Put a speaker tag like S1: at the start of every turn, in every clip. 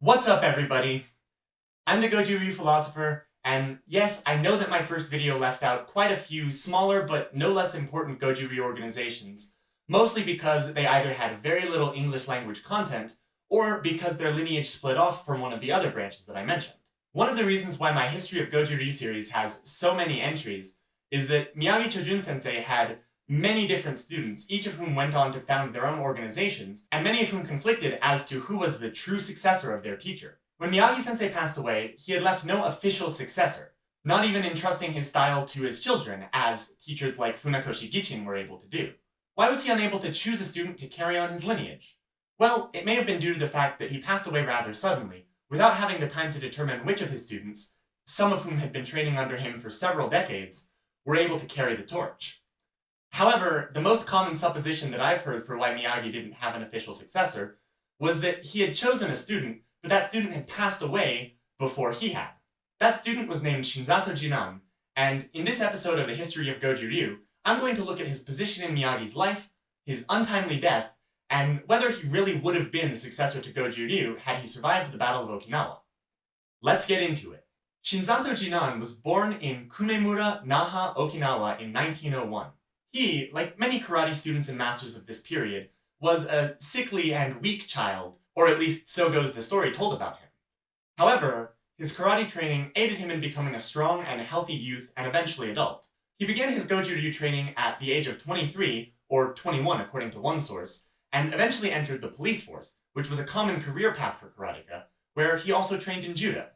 S1: What's up, everybody? I'm the Goju Ryu philosopher, and yes, I know that my first video left out quite a few smaller but no less important Goju Ryu organizations, mostly because they either had very little English language content, or because their lineage split off from one of the other branches that I mentioned. One of the reasons why my History of Goju Ryu series has so many entries is that Miyagi Chojun sensei had many different students, each of whom went on to found their own organizations, and many of whom conflicted as to who was the true successor of their teacher. When Miyagi-sensei passed away, he had left no official successor, not even entrusting his style to his children, as teachers like Funakoshi Gichin were able to do. Why was he unable to choose a student to carry on his lineage? Well, it may have been due to the fact that he passed away rather suddenly, without having the time to determine which of his students, some of whom had been training under him for several decades, were able to carry the torch. However, the most common supposition that I've heard for why Miyagi didn't have an official successor was that he had chosen a student, but that student had passed away before he had. That student was named Shinzato Jinan, and in this episode of the history of Goju Ryu, I'm going to look at his position in Miyagi's life, his untimely death, and whether he really would have been the successor to Goju Ryu had he survived the Battle of Okinawa. Let's get into it. Shinzato Jinan was born in Kumemura, Naha, Okinawa in 1901. He, like many karate students and masters of this period, was a sickly and weak child, or at least so goes the story told about him. However, his karate training aided him in becoming a strong and healthy youth and eventually adult. He began his Goju Ryu training at the age of 23, or 21 according to one source, and eventually entered the police force, which was a common career path for karateka, where he also trained in judo.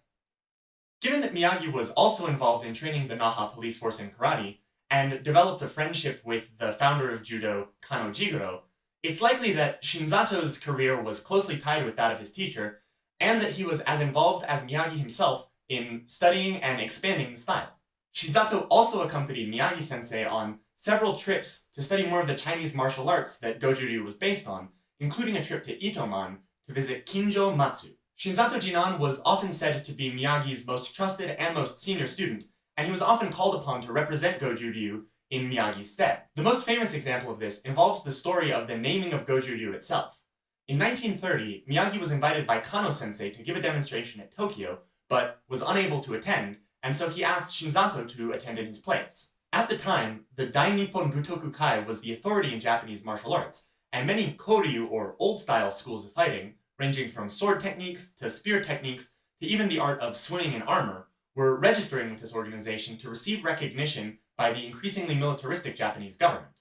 S1: Given that Miyagi was also involved in training the Naha police force in karate, and developed a friendship with the founder of judo, Kano Jigoro, it's likely that Shinzato's career was closely tied with that of his teacher, and that he was as involved as Miyagi himself in studying and expanding the style. Shinzato also accompanied Miyagi-sensei on several trips to study more of the Chinese martial arts that Goju Ryu was based on, including a trip to Itoman to visit Kinjo Matsu. Shinzato Jinan was often said to be Miyagi's most trusted and most senior student, and he was often called upon to represent Goju Ryu in Miyagi's stead. The most famous example of this involves the story of the naming of Goju Ryu itself. In 1930, Miyagi was invited by Kano-sensei to give a demonstration at Tokyo, but was unable to attend, and so he asked Shinzato to attend in his place. At the time, the Dai Nippon Butoku Kai was the authority in Japanese martial arts, and many Koryu or old-style schools of fighting, ranging from sword techniques to spear techniques to even the art of swimming in armor, were registering with this organization to receive recognition by the increasingly militaristic Japanese government.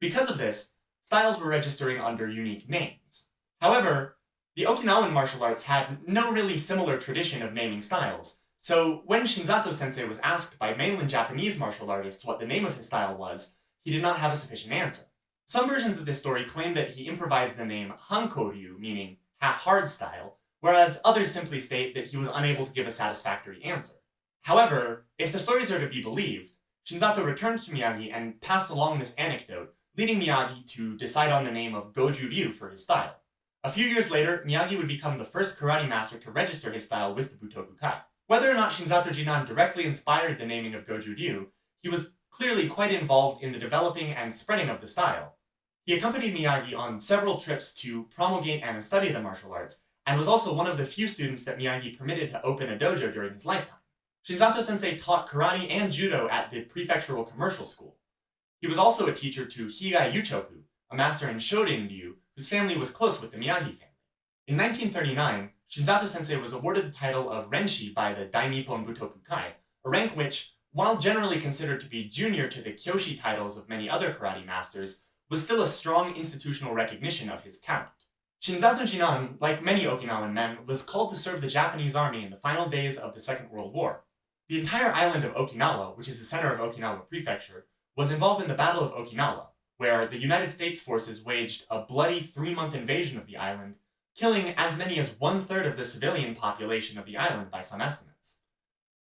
S1: Because of this, styles were registering under unique names. However, the Okinawan martial arts had no really similar tradition of naming styles, so when Shinzato sensei was asked by mainland Japanese martial artists what the name of his style was, he did not have a sufficient answer. Some versions of this story claim that he improvised the name Hankoryu, meaning half-hard style, whereas others simply state that he was unable to give a satisfactory answer. However, if the stories are to be believed, Shinzato returned to Miyagi and passed along this anecdote, leading Miyagi to decide on the name of Goju Ryu for his style. A few years later, Miyagi would become the first karate master to register his style with the Butoku Kai. Whether or not Shinzato Jinan directly inspired the naming of Goju Ryu, he was clearly quite involved in the developing and spreading of the style. He accompanied Miyagi on several trips to promulgate and study the martial arts, and was also one of the few students that Miyagi permitted to open a dojo during his lifetime. Shinzato sensei taught karate and judo at the prefectural commercial school. He was also a teacher to Higa Yuchoku, a master in Shorin Ryu, whose family was close with the Miyagi family. In 1939, Shinzato sensei was awarded the title of Renshi by the Dai Nippon Butoku Kai, a rank which, while generally considered to be junior to the Kyoshi titles of many other karate masters, was still a strong institutional recognition of his talent. Shinzato Jinan, like many Okinawan men, was called to serve the Japanese army in the final days of the Second World War. The entire island of Okinawa, which is the center of Okinawa Prefecture, was involved in the Battle of Okinawa, where the United States forces waged a bloody three-month invasion of the island, killing as many as one-third of the civilian population of the island by some estimates.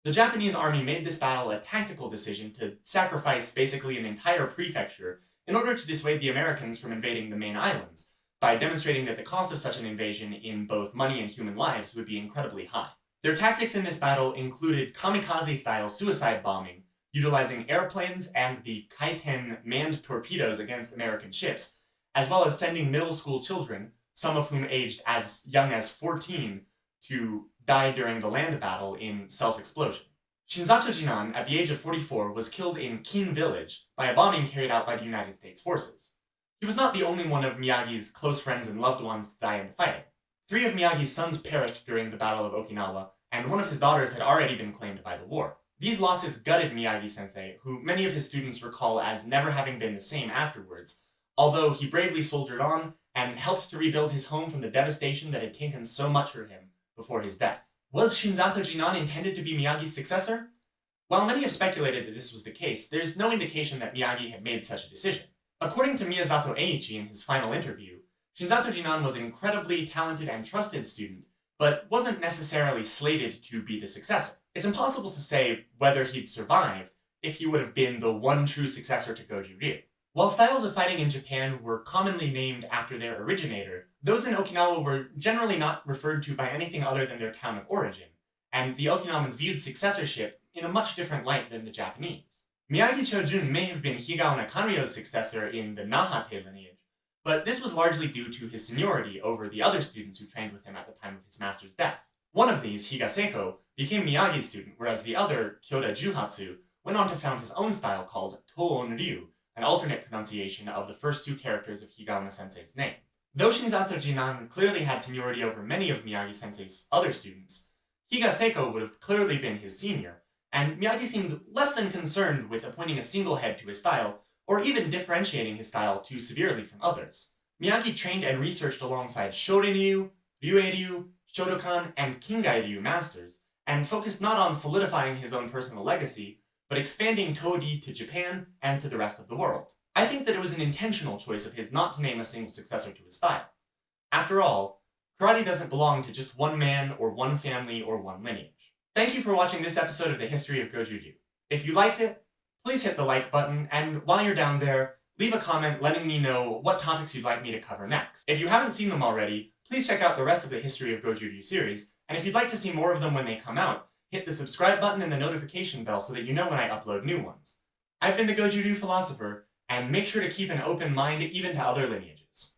S1: The Japanese army made this battle a tactical decision to sacrifice basically an entire prefecture in order to dissuade the Americans from invading the main islands, by demonstrating that the cost of such an invasion in both money and human lives would be incredibly high. Their tactics in this battle included kamikaze-style suicide bombing, utilizing airplanes and the Kaiten manned torpedoes against American ships, as well as sending middle school children, some of whom aged as young as 14, to die during the land battle in self-explosion. Shinzato Jinan, at the age of 44, was killed in Kin Village by a bombing carried out by the United States forces. He was not the only one of Miyagi's close friends and loved ones to die in the fighting. Three of Miyagi's sons perished during the Battle of Okinawa, and one of his daughters had already been claimed by the war. These losses gutted Miyagi-sensei, who many of his students recall as never having been the same afterwards, although he bravely soldiered on and helped to rebuild his home from the devastation that had taken so much for him before his death. Was Shinzato Jinan intended to be Miyagi's successor? While many have speculated that this was the case, there's no indication that Miyagi had made such a decision. According to Miyazato Eiichi in his final interview, Shinzato Jinan was an incredibly talented and trusted student, but wasn't necessarily slated to be the successor. It's impossible to say whether he'd survived if he would have been the one true successor to Goju Ryu. While styles of fighting in Japan were commonly named after their originator, those in Okinawa were generally not referred to by anything other than their town of origin, and the Okinawans viewed successorship in a much different light than the Japanese. Miyagi Chojun may have been Higaonna Kanryo's successor in the Nahate lineage, but this was largely due to his seniority over the other students who trained with him at the time of his master's death. One of these, Higa Seiko, became Miyagi's student, whereas the other, Kyoda Juhatsu, went on to found his own style called Toon Ryu, an alternate pronunciation of the first two characters of Higaonna sensei's name. Though Shinzato Jinan clearly had seniority over many of Miyagi sensei's other students, Higa Seiko would have clearly been his senior, and Miyagi seemed less than concerned with appointing a single head to his style, or even differentiating his style too severely from others. Miyagi trained and researched alongside Shorin-ryu, Ryuei-ryu, Shotokan, and Kingai-ryu masters, and focused not on solidifying his own personal legacy, but expanding Todi to Japan and to the rest of the world. I think that it was an intentional choice of his not to name a single successor to his style. After all, karate doesn't belong to just one man or one family or one lineage. Thank you for watching this episode of the History of Goju Ryu. If you liked it, please hit the like button, and while you're down there, leave a comment letting me know what topics you'd like me to cover next. If you haven't seen them already, please check out the rest of the History of Goju Ryu series, and if you'd like to see more of them when they come out, hit the subscribe button and the notification bell so that you know when I upload new ones. I've been the Goju Ryu Philosopher, and make sure to keep an open mind even to other lineages.